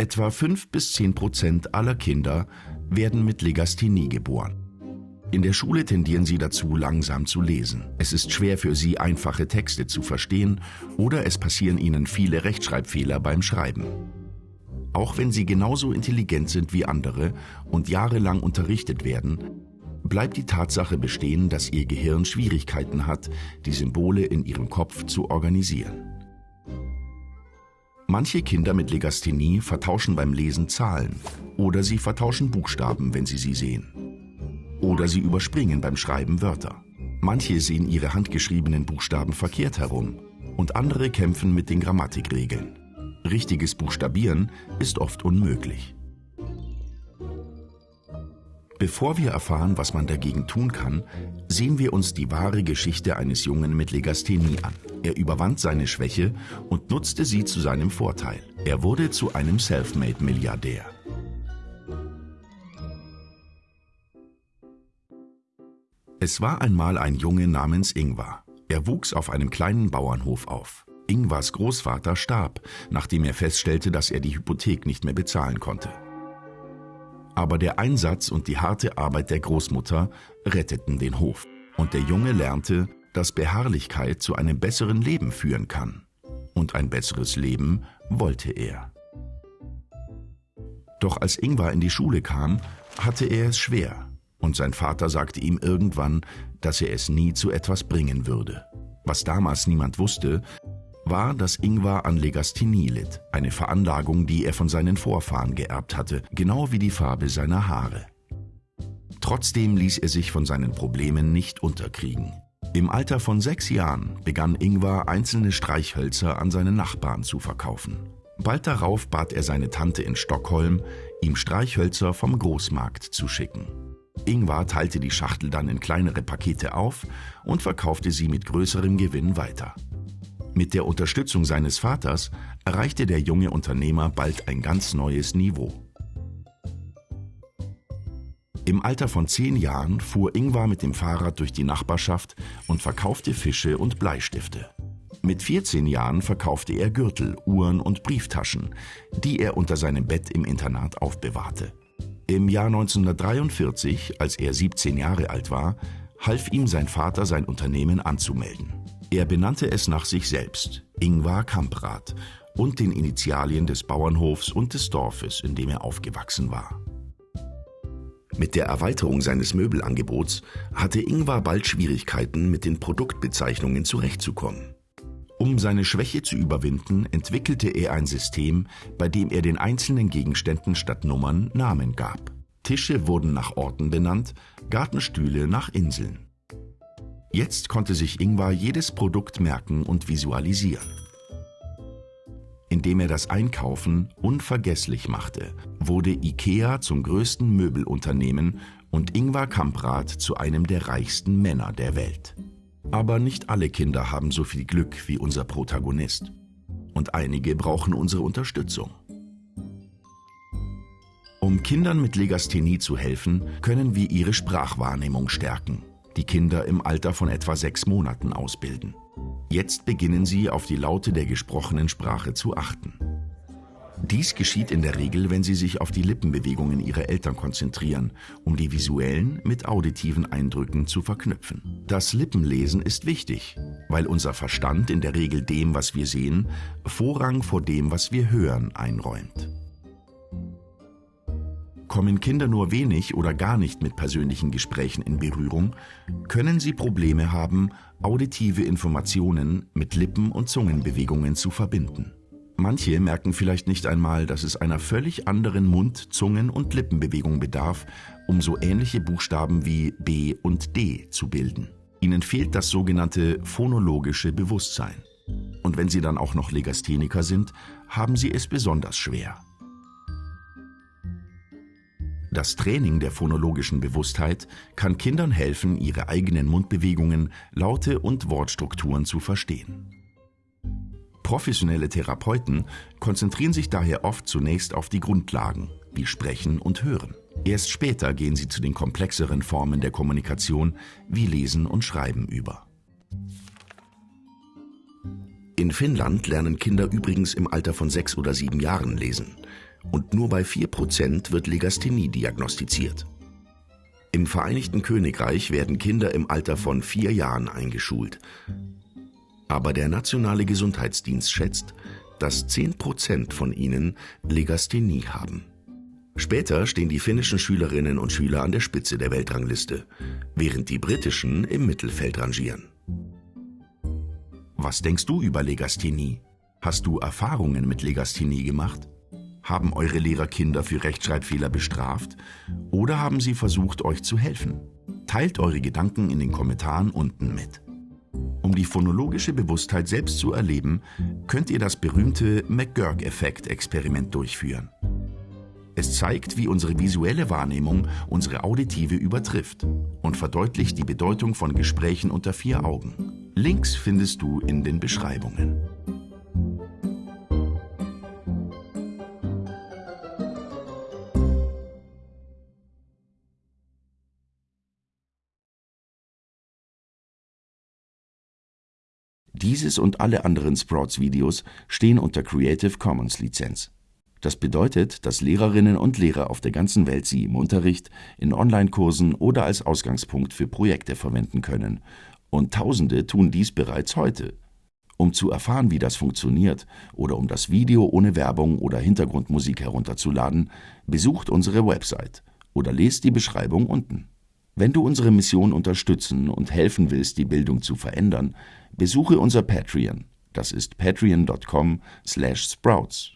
Etwa 5 bis 10 Prozent aller Kinder werden mit Legasthenie geboren. In der Schule tendieren sie dazu, langsam zu lesen. Es ist schwer für sie, einfache Texte zu verstehen oder es passieren ihnen viele Rechtschreibfehler beim Schreiben. Auch wenn sie genauso intelligent sind wie andere und jahrelang unterrichtet werden, bleibt die Tatsache bestehen, dass ihr Gehirn Schwierigkeiten hat, die Symbole in ihrem Kopf zu organisieren. Manche Kinder mit Legasthenie vertauschen beim Lesen Zahlen oder sie vertauschen Buchstaben, wenn sie sie sehen. Oder sie überspringen beim Schreiben Wörter. Manche sehen ihre handgeschriebenen Buchstaben verkehrt herum und andere kämpfen mit den Grammatikregeln. Richtiges Buchstabieren ist oft unmöglich. Bevor wir erfahren, was man dagegen tun kann, sehen wir uns die wahre Geschichte eines Jungen mit Legasthenie an. Er überwand seine Schwäche und nutzte sie zu seinem Vorteil. Er wurde zu einem Selfmade-Milliardär. Es war einmal ein Junge namens Ingvar. Er wuchs auf einem kleinen Bauernhof auf. Ingvars Großvater starb, nachdem er feststellte, dass er die Hypothek nicht mehr bezahlen konnte. Aber der Einsatz und die harte Arbeit der Großmutter retteten den Hof. Und der Junge lernte, dass Beharrlichkeit zu einem besseren Leben führen kann. Und ein besseres Leben wollte er. Doch als Ingvar in die Schule kam, hatte er es schwer. Und sein Vater sagte ihm irgendwann, dass er es nie zu etwas bringen würde. Was damals niemand wusste, war, dass Ingvar an Legasthenie litt, eine Veranlagung, die er von seinen Vorfahren geerbt hatte, genau wie die Farbe seiner Haare. Trotzdem ließ er sich von seinen Problemen nicht unterkriegen. Im Alter von sechs Jahren begann Ingvar einzelne Streichhölzer an seine Nachbarn zu verkaufen. Bald darauf bat er seine Tante in Stockholm, ihm Streichhölzer vom Großmarkt zu schicken. Ingvar teilte die Schachtel dann in kleinere Pakete auf und verkaufte sie mit größerem Gewinn weiter. Mit der Unterstützung seines Vaters erreichte der junge Unternehmer bald ein ganz neues Niveau. Im Alter von zehn Jahren fuhr Ingvar mit dem Fahrrad durch die Nachbarschaft und verkaufte Fische und Bleistifte. Mit 14 Jahren verkaufte er Gürtel, Uhren und Brieftaschen, die er unter seinem Bett im Internat aufbewahrte. Im Jahr 1943, als er 17 Jahre alt war, half ihm sein Vater, sein Unternehmen anzumelden. Er benannte es nach sich selbst, Ingvar Kamprad, und den Initialien des Bauernhofs und des Dorfes, in dem er aufgewachsen war. Mit der Erweiterung seines Möbelangebots hatte Ingvar bald Schwierigkeiten, mit den Produktbezeichnungen zurechtzukommen. Um seine Schwäche zu überwinden, entwickelte er ein System, bei dem er den einzelnen Gegenständen statt Nummern Namen gab. Tische wurden nach Orten benannt, Gartenstühle nach Inseln. Jetzt konnte sich Ingvar jedes Produkt merken und visualisieren. Indem er das Einkaufen unvergesslich machte, wurde IKEA zum größten Möbelunternehmen und Ingvar Kamprad zu einem der reichsten Männer der Welt. Aber nicht alle Kinder haben so viel Glück wie unser Protagonist. Und einige brauchen unsere Unterstützung. Um Kindern mit Legasthenie zu helfen, können wir ihre Sprachwahrnehmung stärken die Kinder im Alter von etwa sechs Monaten ausbilden. Jetzt beginnen sie auf die Laute der gesprochenen Sprache zu achten. Dies geschieht in der Regel, wenn sie sich auf die Lippenbewegungen ihrer Eltern konzentrieren, um die visuellen mit auditiven Eindrücken zu verknüpfen. Das Lippenlesen ist wichtig, weil unser Verstand in der Regel dem, was wir sehen, Vorrang vor dem, was wir hören, einräumt. Kommen Kinder nur wenig oder gar nicht mit persönlichen Gesprächen in Berührung, können sie Probleme haben, auditive Informationen mit Lippen- und Zungenbewegungen zu verbinden. Manche merken vielleicht nicht einmal, dass es einer völlig anderen Mund-, Zungen- und Lippenbewegung bedarf, um so ähnliche Buchstaben wie B und D zu bilden. Ihnen fehlt das sogenannte phonologische Bewusstsein. Und wenn sie dann auch noch Legastheniker sind, haben sie es besonders schwer. Das Training der phonologischen Bewusstheit kann Kindern helfen, ihre eigenen Mundbewegungen, Laute und Wortstrukturen zu verstehen. Professionelle Therapeuten konzentrieren sich daher oft zunächst auf die Grundlagen, wie Sprechen und Hören. Erst später gehen sie zu den komplexeren Formen der Kommunikation, wie Lesen und Schreiben über. In Finnland lernen Kinder übrigens im Alter von sechs oder sieben Jahren lesen. Und nur bei 4% wird Legasthenie diagnostiziert. Im Vereinigten Königreich werden Kinder im Alter von vier Jahren eingeschult. Aber der Nationale Gesundheitsdienst schätzt, dass 10% von ihnen Legasthenie haben. Später stehen die finnischen Schülerinnen und Schüler an der Spitze der Weltrangliste, während die britischen im Mittelfeld rangieren. Was denkst du über Legasthenie? Hast du Erfahrungen mit Legasthenie gemacht? Haben eure Lehrer Kinder für Rechtschreibfehler bestraft? Oder haben sie versucht, euch zu helfen? Teilt eure Gedanken in den Kommentaren unten mit. Um die phonologische Bewusstheit selbst zu erleben, könnt ihr das berühmte McGurk-Effekt-Experiment durchführen. Es zeigt, wie unsere visuelle Wahrnehmung unsere auditive übertrifft und verdeutlicht die Bedeutung von Gesprächen unter vier Augen. Links findest du in den Beschreibungen. Dieses und alle anderen Sprouts-Videos stehen unter Creative Commons Lizenz. Das bedeutet, dass Lehrerinnen und Lehrer auf der ganzen Welt sie im Unterricht, in Online-Kursen oder als Ausgangspunkt für Projekte verwenden können. Und Tausende tun dies bereits heute. Um zu erfahren, wie das funktioniert oder um das Video ohne Werbung oder Hintergrundmusik herunterzuladen, besucht unsere Website oder lest die Beschreibung unten. Wenn du unsere Mission unterstützen und helfen willst, die Bildung zu verändern, besuche unser Patreon. Das ist patreon.com/sprouts.